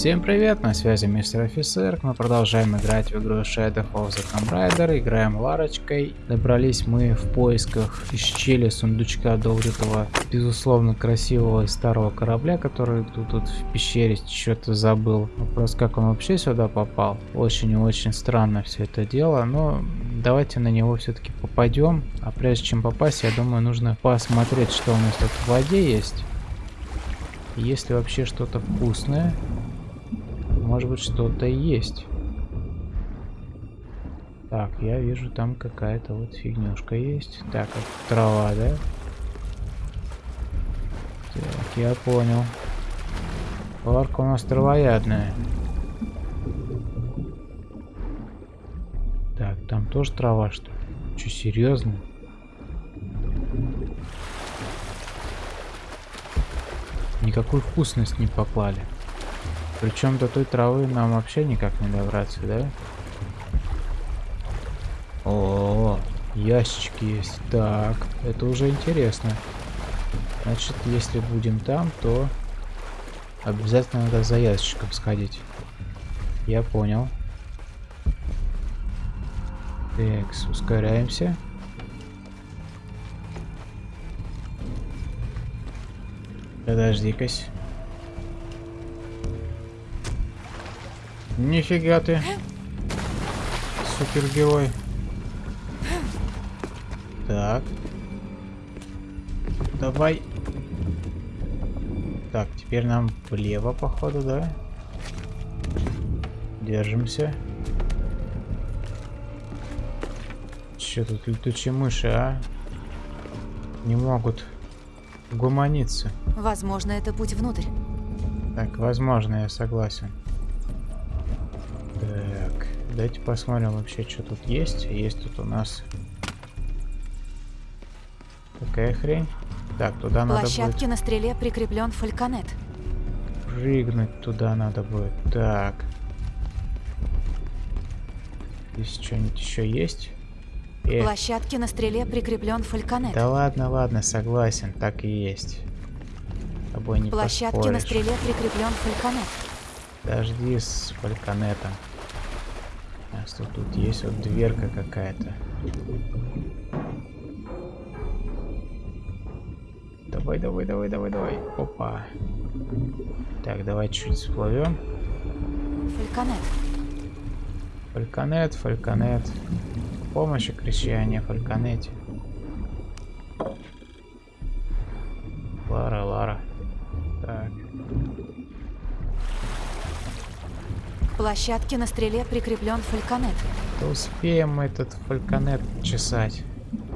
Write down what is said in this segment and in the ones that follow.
Всем привет, на связи мистер офицер. Мы продолжаем играть в игру Shadow of the Tomb Raider. Играем Ларочкой. Добрались мы в поисках из щели сундучка до вот этого, безусловно, красивого старого корабля, который тут, тут в пещере что-то забыл. Вопрос, как он вообще сюда попал. Очень и очень странно все это дело, но давайте на него все-таки попадем. А прежде чем попасть, я думаю, нужно посмотреть, что у нас тут в воде есть. Есть ли вообще что-то вкусное? Может быть что-то есть. Так, я вижу там какая-то вот фигнюшка есть. Так, трава, да? Так, я понял. Ларка у нас травоядная. Так, там тоже трава, что ли? Че, серьезно? Никакую вкусность не поклали. Причем до той травы нам вообще никак не добраться, да? О, ящички есть. Так, это уже интересно. Значит, если будем там, то обязательно надо за ящиком сходить. Я понял. Так, ускоряемся. Подожди-кась. Нифига ты. Супергерой. Так. Давай. Так, теперь нам влево, походу, да? Держимся. Че тут летучие мыши, а? Не могут гуманиться. Возможно, это путь внутрь. Так, возможно, я согласен. Давайте посмотрим вообще, что тут есть. Есть тут у нас такая хрень. Так, туда надо Площадке будет... на стреле прикреплен фальконет. Прыгнуть туда надо будет. Так. Здесь что-нибудь еще есть? Э. Площадке на стреле прикреплен фальконет. Да ладно, ладно, согласен, так и есть. С тобой не Площадке поспоришь. на стреле прикреплен фальконет. Подожди с фальконетом. А что тут есть вот дверка какая-то. Давай, давай, давай, давай, давай. Опа. Так, давай чуть всплывем. Фальконет. Фальконет, фальконет. Помощи кричания фальконете. Площадке на стреле прикреплен фальконет. Да успеем этот фальконет чесать.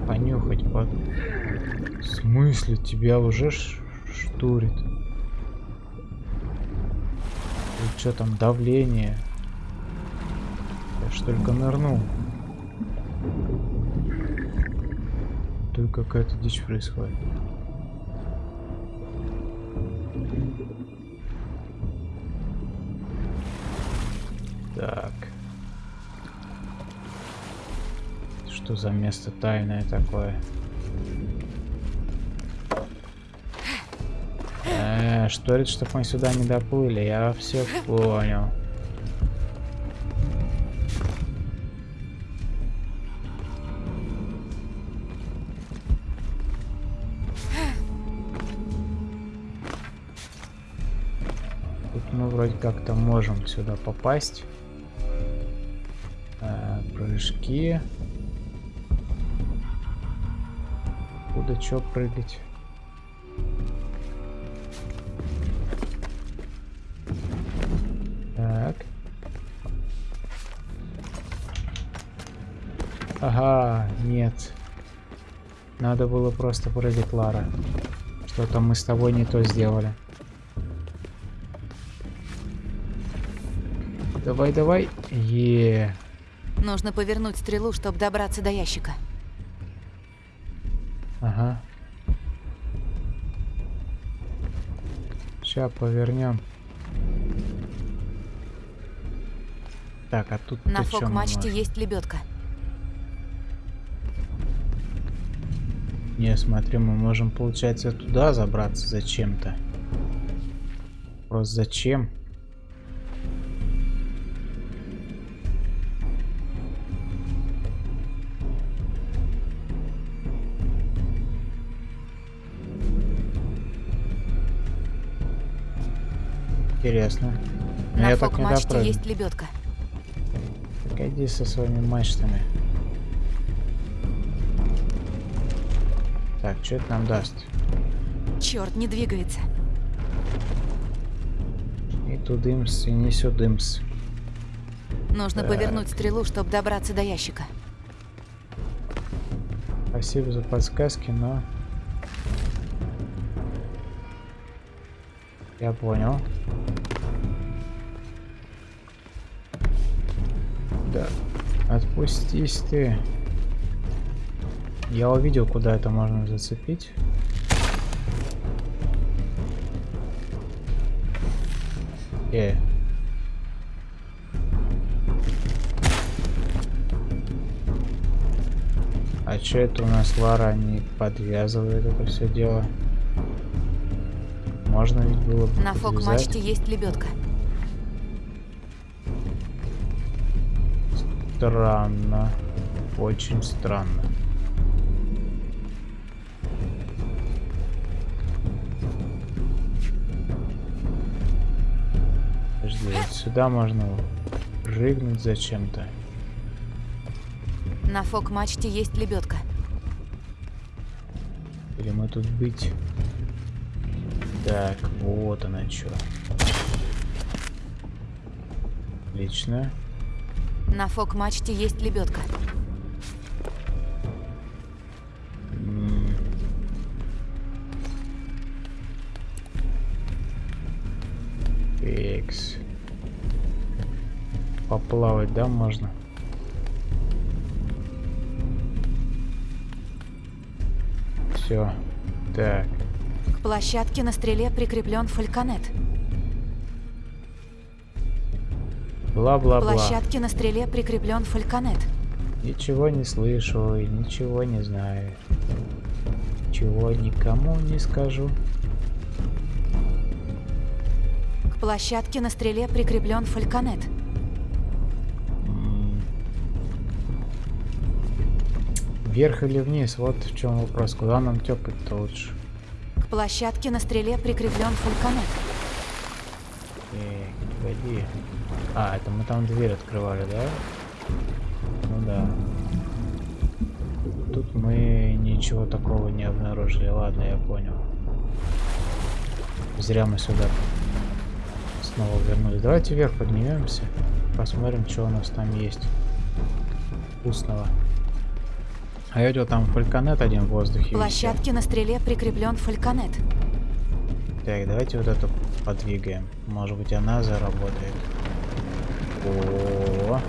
Понюхать под... В смысле? Тебя уже штурит? И что там, давление? Я ж только нырнул. Только какая-то дичь происходит. Что за место тайное такое? Э, что это, чтобы мы сюда не доплыли? Я все понял. Вроде как-то можем сюда попасть прыжки. Куда чё прыгать? Так. Ага, нет. Надо было просто прыгать, Лара. Что-то мы с тобой не то сделали. Давай, давай. Е. -е. Нужно повернуть стрелу, чтобы добраться до ящика. Сейчас повернем. Так, а тут на фок-мачте есть лебедка. Не, смотри, мы можем, получается, туда забраться зачем-то. Просто зачем? Интересно. Но На я так не допрыгну. есть лебедка. Так иди со своими мачтами. Так, что это нам даст? Черт, не двигается. И тудымс, и не сюдымс. Нужно Так. повернуть стрелу, чтобы добраться до ящика. Спасибо за подсказки, но... Я понял. Отпустись ты. Я увидел, куда это можно зацепить. Э. А че это у нас Лара не подвязывает это все дело? Можно ведь было бы На фок-мачте есть лебедка. Странно. Очень странно. Подожди, вот сюда можно прыгнуть зачем-то. На фок-мачте есть лебедка. Или мы тут быть? Так, вот она что. Отлично. На фок-мачте есть лебедка. М. Икс. Поплавать, да, можно? Все. Так. К площадке на стреле прикреплен фальконет. К Бла-бла-бла. площадке на стреле прикреплен фальконет. Ничего не слышу и ничего не знаю. Чего никому не скажу. К площадке на стреле прикреплен фальконет. Вверх или вниз? Вот в чем вопрос. Куда нам тёпать-то лучше? К площадке на стреле прикреплен фальконет. А, это мы там дверь открывали, да? Ну да. Тут мы ничего такого не обнаружили. Ладно, я понял. Зря мы сюда снова вернулись. Давайте вверх поднимемся. Посмотрим, что у нас там есть. Вкусного. А я видел там фальконет один в воздухе. Площадке на стреле прикреплен фальконет. Так, давайте вот эту подвигаем. Может быть она заработает. О.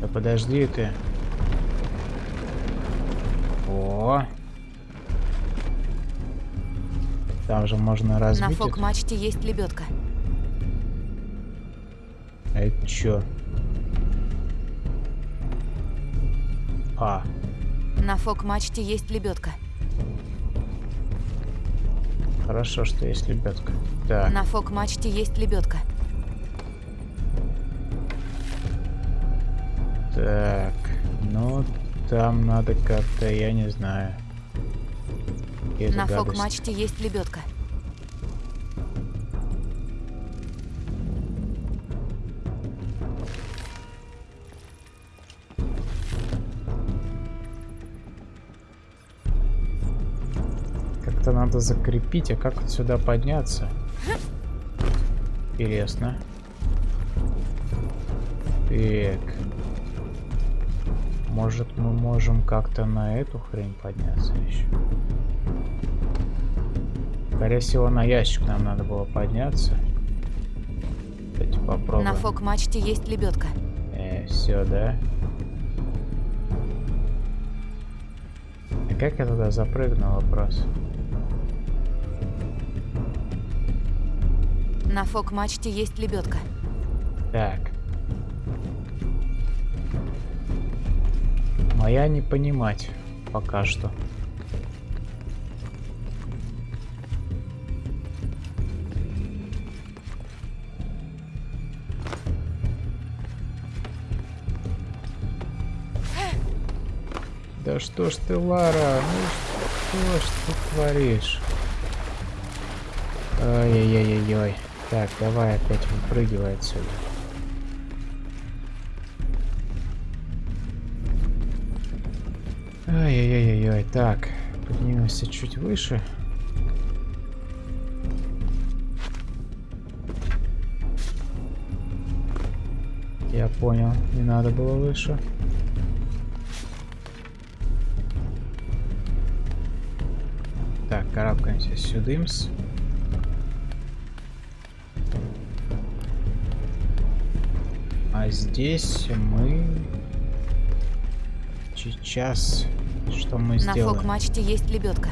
Да подожди ты. О. Там же можно На разбить. это. фок-мачте есть лебедка. А это чё? А, На фок-мачте есть лебедка. Хорошо, что есть лебедка. Так, На фок-мачте есть лебедка. так. Ну, там надо как-то, я не знаю. На фок-мачте есть лебедка. Надо закрепить, а как сюда подняться? Интересно. Так. Может мы можем как-то на эту хрень подняться еще? Скорее всего на ящик нам надо было подняться. Давайте попробуем. На фок-мачте есть лебедка. Э, все, да? А как я туда запрыгнул, вопрос? На фок-мачте есть лебедка. Так. Моя не понимать пока что. Да что ж ты, Лара? Ну что ж ты творишь? Ой-ой-ой-ой. Так, давай опять выпрыгивай отсюда. Ай-яй-яй-яй, так, поднимемся чуть выше. Я понял, не надо было выше. Так, карабкаемся сюдымс. А здесь мы сейчас что мы На сделаем? фок-мачте есть лебедка.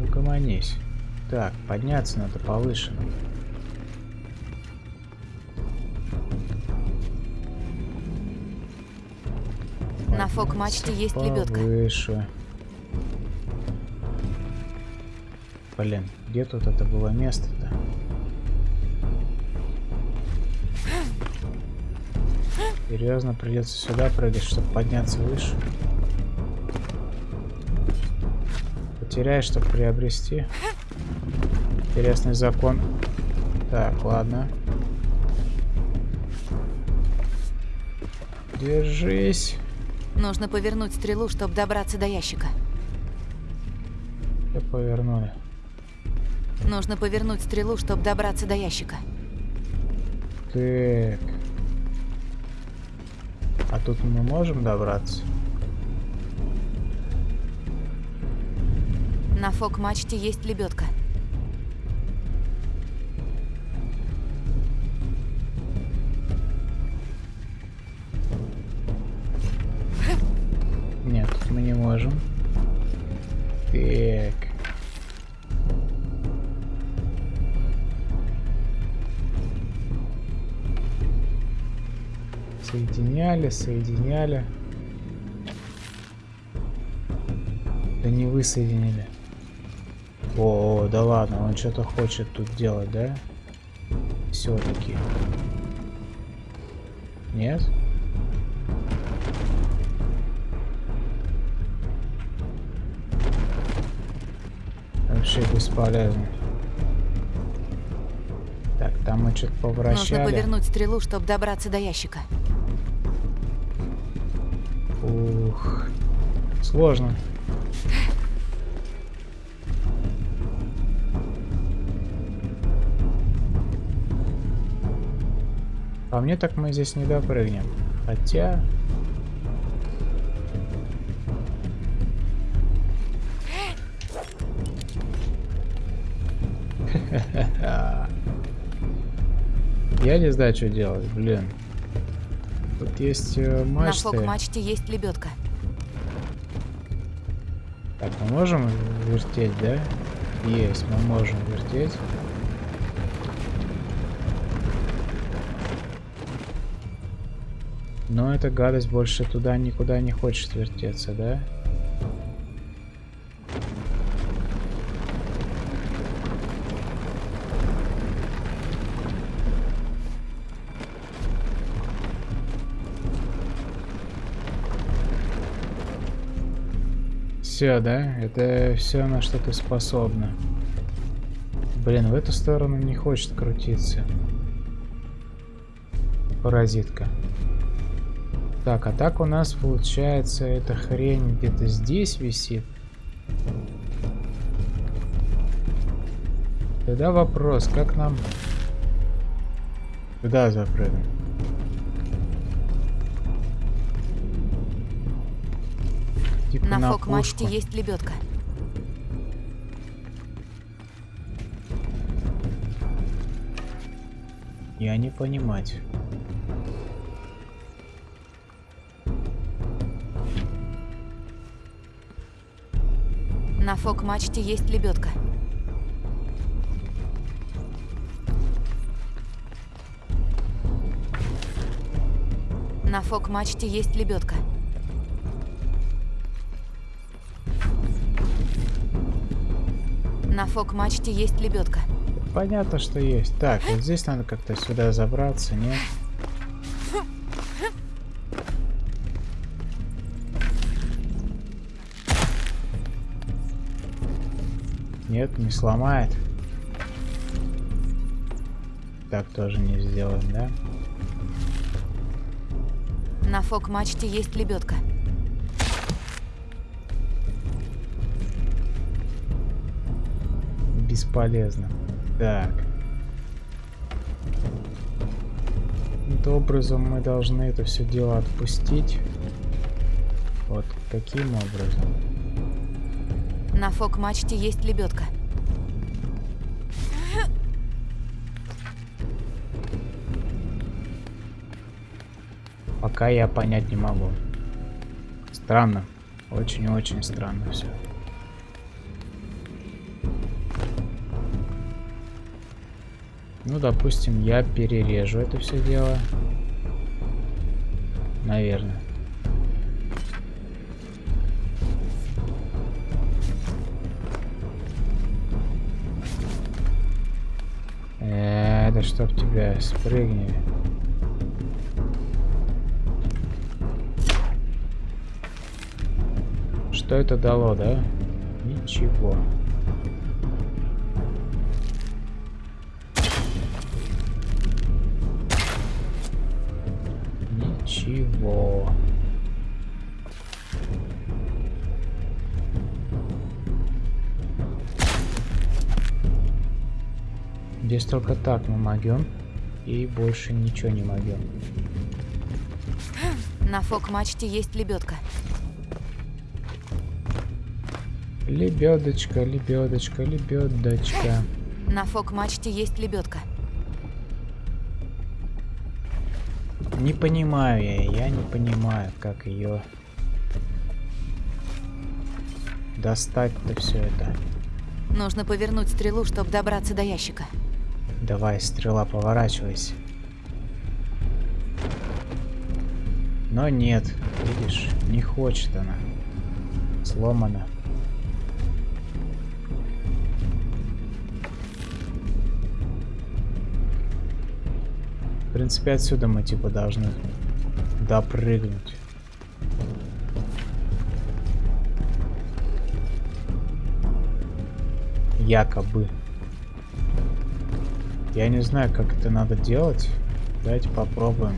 Угомонись. Так, подняться надо повыше. На фок-мачте есть лебедка. Повыше. Блин, где тут это было место-то? Серьезно, придется сюда прыгать, чтобы подняться выше. Потеряешь, чтобы приобрести. Интересный закон. Так, ладно. Держись. Нужно повернуть стрелу, чтобы добраться до ящика. Все повернули. Нужно повернуть стрелу, чтобы добраться до ящика. Так. Тут мы можем добраться? На фок-мачте есть лебедка. Нет, мы не можем. Так. Соединяли, соединяли. Да не вы соединили. О, о, да ладно, он что-то хочет тут делать, да? Все-таки. Нет? Вообще бесполезно. Так, там мы что-то Нужно повращали. повернуть стрелу, чтобы добраться до ящика. Ух. Сложно. А мне так мы здесь не допрыгнем. Хотя... Я не знаю, что делать, блин. Тут есть э, На мачты. фок-мачте есть лебедка. Так, мы можем вертеть, да? Есть, мы можем вертеть. Но эта гадость больше туда никуда не хочет вертеться, да? Все, да? Это все на что ты способна. Блин, в эту сторону не хочет крутиться. Паразитка. Так, а так у нас получается эта хрень где-то здесь висит. Тогда вопрос, как нам... Куда запрыгнуть? На на фок-мачте есть лебедка. Я не понимать. На фок-мачте есть лебедка. На фок-мачте есть лебедка. На фок-мачте есть лебедка. Понятно, что есть. Так, вот здесь надо как-то сюда забраться, нет? Нет, не сломает. Так тоже не сделаем, да? На фок-мачте есть лебедка. Бесполезно. Так. Каким-то образом мы должны это все дело отпустить. Вот каким образом? На фок-мачте есть лебедка. Пока я понять не могу. Странно. Очень-очень странно все. Ну, допустим, я перережу это все дело. Наверное. Э, да чтоб тебя спрыгни. Что это дало, да? Ничего. Здесь только так мы могем. И больше ничего не могем. На фок-мачте есть лебедка. Лебедочка, лебедочка, лебедочка. На фок-мачте есть лебедка. Не понимаю я, я не понимаю, как ее достать-то все это. Нужно повернуть стрелу, чтобы добраться до ящика. Давай, стрела, поворачивайся. Но нет, видишь, не хочет она. Сломана. В принципе, отсюда мы типа должны допрыгнуть. Якобы. Я не знаю, как это надо делать. Давайте попробуем.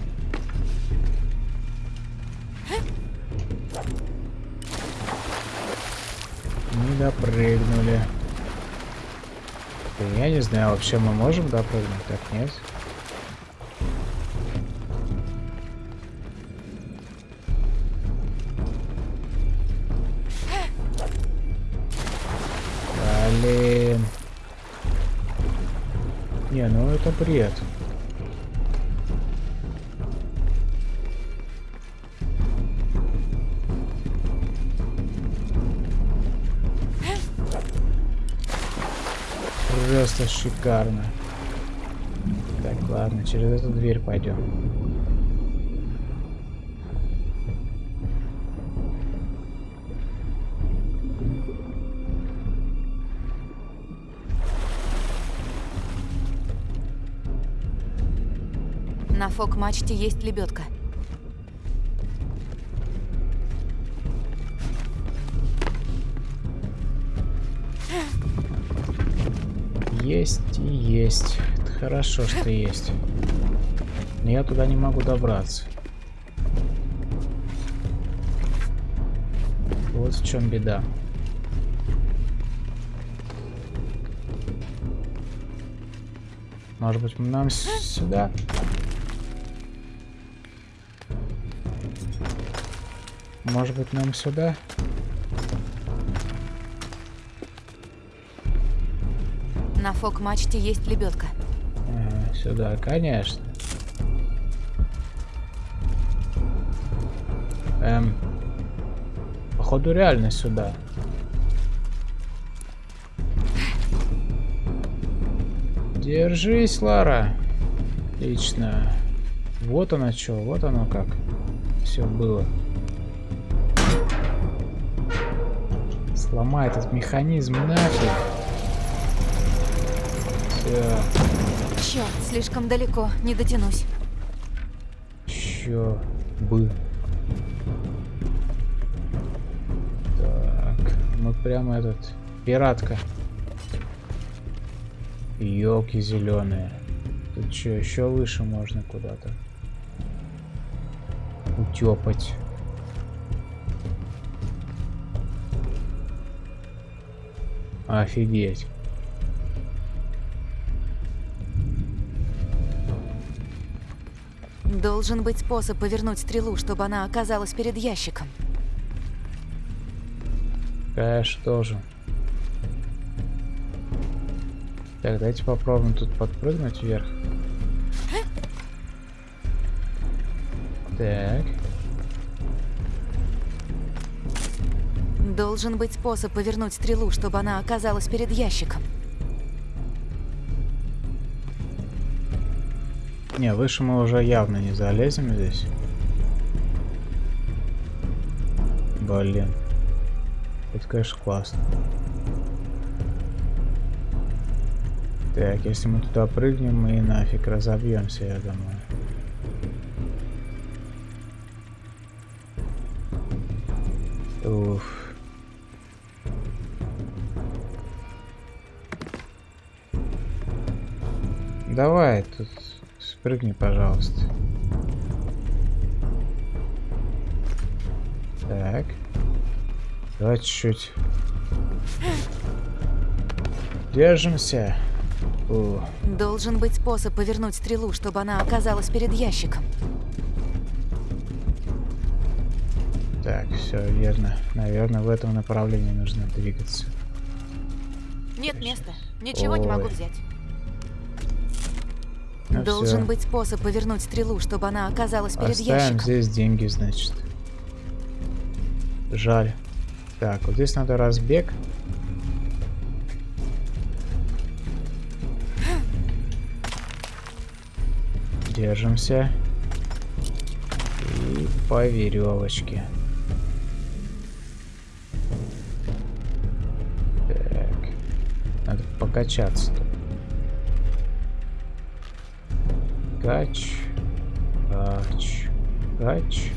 Не допрыгнули. Я не знаю, вообще мы можем допрыгнуть? Так, нет. Блин. Не, ну это бред. Просто шикарно. Так, ладно, через эту дверь пойдем. На фок-мачте есть лебедка. Есть и есть. Это хорошо, что есть. Но я туда не могу добраться. Вот в чем беда. Может быть, нам сюда? Может быть, нам сюда? На фок-мачте есть лебедка. А, сюда, конечно. Эм, походу реально сюда. Держись, Лара. Отлично. Вот оно что, вот оно как. Все было. Сломай этот механизм нафиг. Все. Черт, слишком далеко, не дотянусь. Чё бы. Так, мы прямо этот пиратка. Елки зеленые. Тут что, еще выше можно куда-то утепать. Офигеть. Должен быть способ повернуть стрелу, чтобы она оказалась перед ящиком. Конечно, тоже. Так, давайте попробуем тут подпрыгнуть вверх. Так. Должен быть способ повернуть стрелу, чтобы она оказалась перед ящиком. Не, выше мы уже явно не залезем здесь. Блин. Это, конечно, классно. Так, если мы туда прыгнем, мы нафиг разобьемся, я думаю. Уф. Давай, тут спрыгни, пожалуйста. Так. Давай чуть-чуть. Держимся. О, Должен быть способ повернуть стрелу, чтобы она оказалась перед ящиком. так, все верно. Наверное, в этом направлении нужно двигаться. Нет места. Ничего не могу Ой. взять. Ну Должен всё. быть способ повернуть стрелу, чтобы она оказалась перед Оставим ящиком. здесь деньги, значит. Жаль. Так, вот здесь надо разбег. Держимся. И по веревочке. Так. Надо покачаться тут. Кач. Кач. Кач.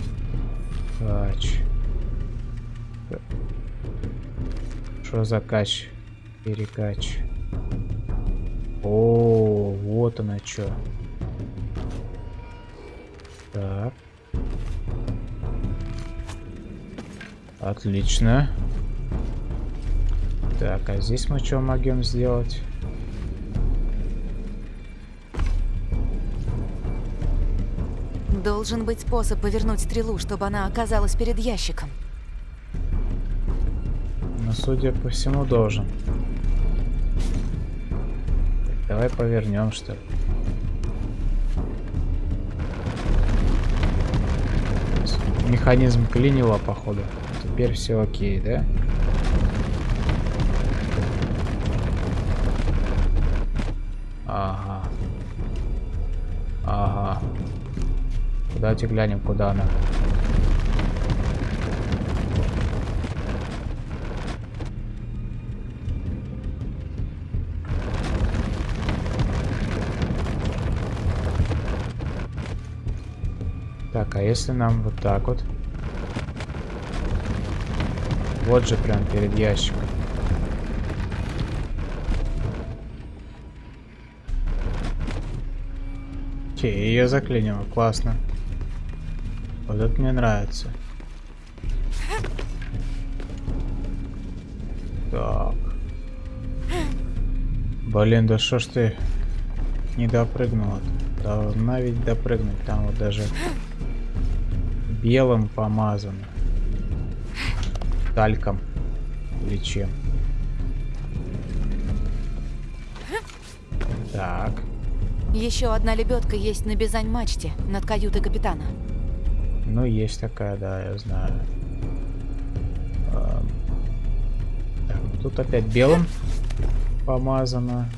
Кач. Что за кач? Перекач. О, вот она что. Так. Отлично. Так, а здесь мы что могем сделать? Должен быть способ повернуть стрелу, чтобы она оказалась перед ящиком. Ну, судя по всему, должен. Так, давай повернем, что ли. Механизм клинило, походу. Теперь все окей, да? Ага. Давайте глянем, куда она. Так, а если нам вот так вот? Вот же прям перед ящиком. Окей, ее заклинило, классно. Вот это мне нравится. Так. Блин, да что ж ты не допрыгнула? -то? Должна ведь допрыгнуть. Там вот даже белым помазано. Тальком. Или чем. Так. Еще одна лебедка есть на Бизань-мачте, над каютой капитана. Ну, есть такая, да, я знаю. Ну тут опять белым помазано.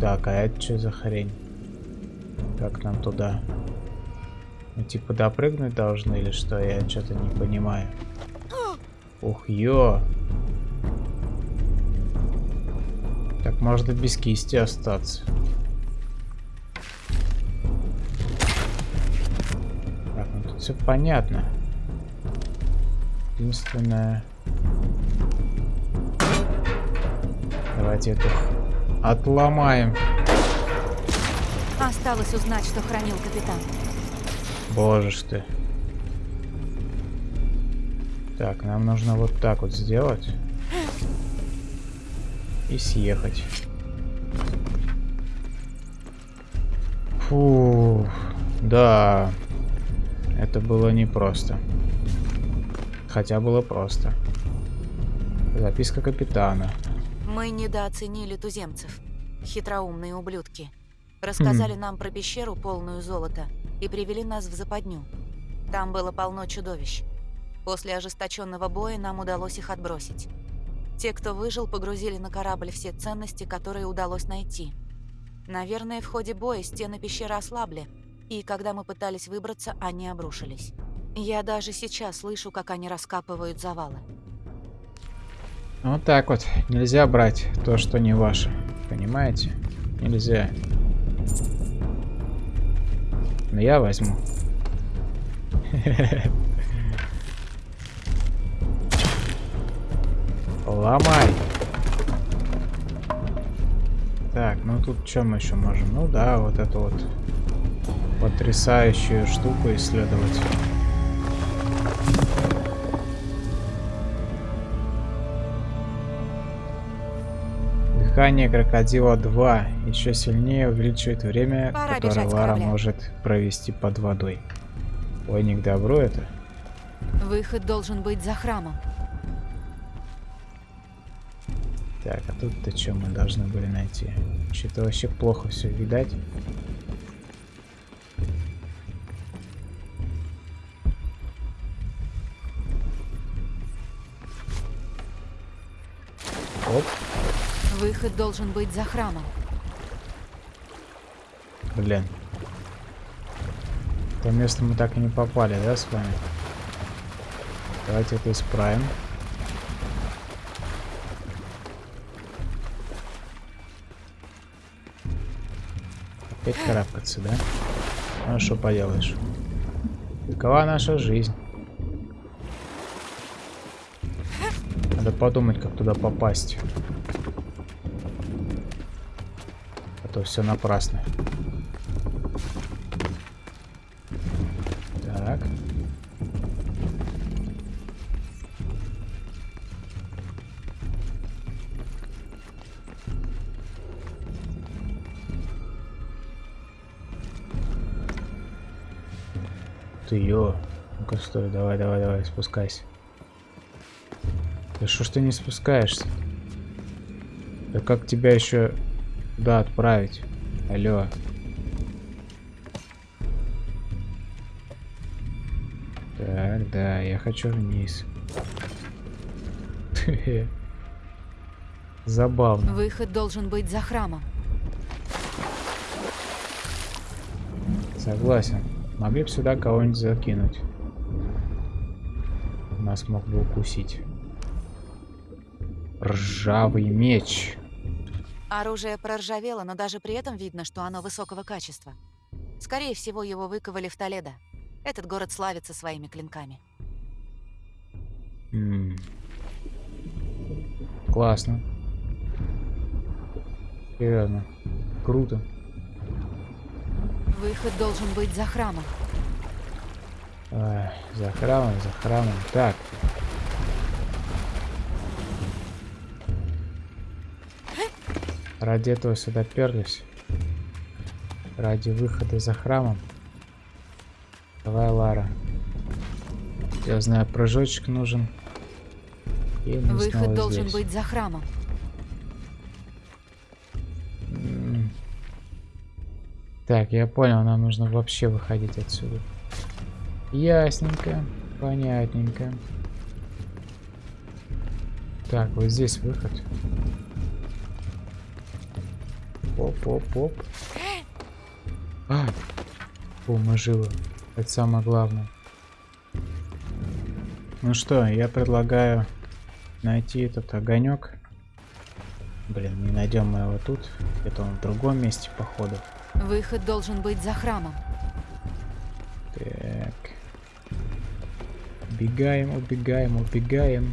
Так, а это что за хрень? Как нам туда? Мы типа допрыгнуть должны или что? Я что-то не понимаю. Ух, ё! Так можно без кисти остаться. Все понятно. Единственное... Давайте это отломаем. Осталось узнать, что хранил капитан. Боже ж ты. Так, нам нужно вот так вот сделать. И съехать. Фу, да. Это было непросто. Хотя было просто. Записка капитана. Мы недооценили туземцев. Хитроумные ублюдки. Рассказали нам про пещеру, полную золота, и привели нас в западню. Там было полно чудовищ. После ожесточенного боя нам удалось их отбросить. Те, кто выжил, погрузили на корабль все ценности, которые удалось найти. Наверное, в ходе боя стены пещеры ослабли, и когда мы пытались выбраться, они обрушились. Я даже сейчас слышу, как они раскапывают завалы. Вот так вот. Нельзя брать то, что не ваше. Понимаете? Нельзя. Но я возьму. Ломай. Так, ну тут что мы еще можем? Ну да, вот эту вот потрясающую штуку исследовать. Дыхание крокодила 2 еще сильнее увеличивает время, Пора которое Лара корабля. может провести под водой. Ой, не к добру это. Выход должен быть за храмом. Так, а тут-то что мы должны были найти? Что-то вообще плохо все видать. Выход должен быть за храмом. блин. То место мы так и не попали, да, с вами? Давайте это исправим. Опять карабкаться, да? Ну что поделаешь? Такова наша жизнь. Надо подумать, как туда попасть. То все напрасно. Так. Ты ё. Ну-ка, стой, давай, давай, давай, спускайся. Да что ж ты не спускаешься? Да как тебя еще туда отправить? Алло. Так, да, я хочу вниз. Забавно. Выход должен быть за храмом. Согласен. Могли бы сюда кого-нибудь закинуть. Нас мог бы укусить. Ржавый меч. Оружие проржавело, но даже при этом видно, что оно высокого качества. Скорее всего, его выковали в Толедо. Этот город славится своими клинками. М. Классно. Серьезно. Круто. Выход должен быть за храмом. Ай, за храмом, за храмом. Так. Ради этого сюда перлись. Ради выхода за храмом. Давай, Лара. Я знаю, прыжочек нужен. И Выход должен здесь. быть за храмом. Так, я понял, нам нужно вообще выходить отсюда. Ясненько, понятненько. Так, вот здесь выход. Оп-оп-оп. А! Фу, мы живы. Это самое главное. Ну что, я предлагаю найти этот огонек. Блин, не найдем мы его тут. Где-то он в другом месте, походу. Выход должен быть за храмом. Так. Убегаем, убегаем, убегаем.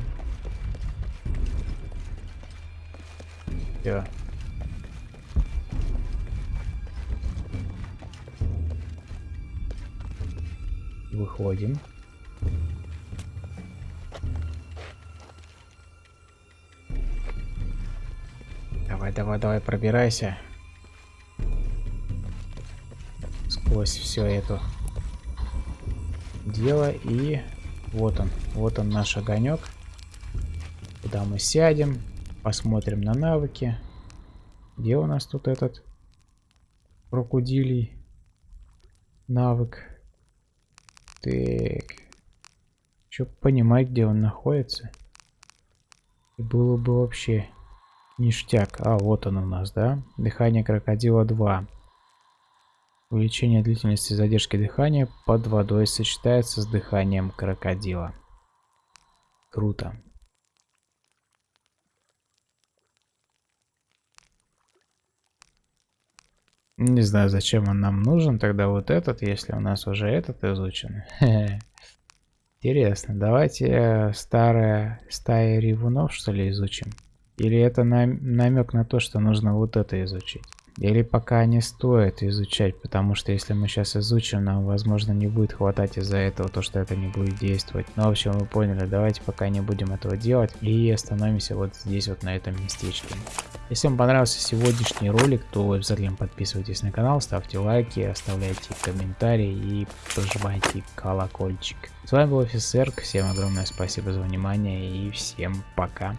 Все. Выходим. Давай, давай, давай, пробирайся. Сквозь все это дело. И вот он, вот он наш огонек. Куда мы сядем, посмотрим на навыки. Где у нас тут этот крокодилий навык? Так. Чтоб понимать, где он находится. И было бы вообще ништяк. А, вот он у нас, да? Дыхание крокодила 2. Увеличение длительности задержки дыхания под водой сочетается с дыханием крокодила. Круто. Не знаю, зачем он нам нужен тогда вот этот, если у нас уже этот изучен. Интересно, давайте э, старая стая ревунов что ли изучим? Или это намек на то, что нужно вот это изучить? Или пока не стоит изучать, потому что если мы сейчас изучим, нам возможно не будет хватать из-за этого то, что это не будет действовать. Ну, в общем, вы поняли, давайте пока не будем этого делать и остановимся вот здесь вот на этом местечке. Если вам понравился сегодняшний ролик, то обязательно подписывайтесь на канал, ставьте лайки, оставляйте комментарии и прожимайте колокольчик. С вами был офицер, всем огромное спасибо за внимание и всем пока.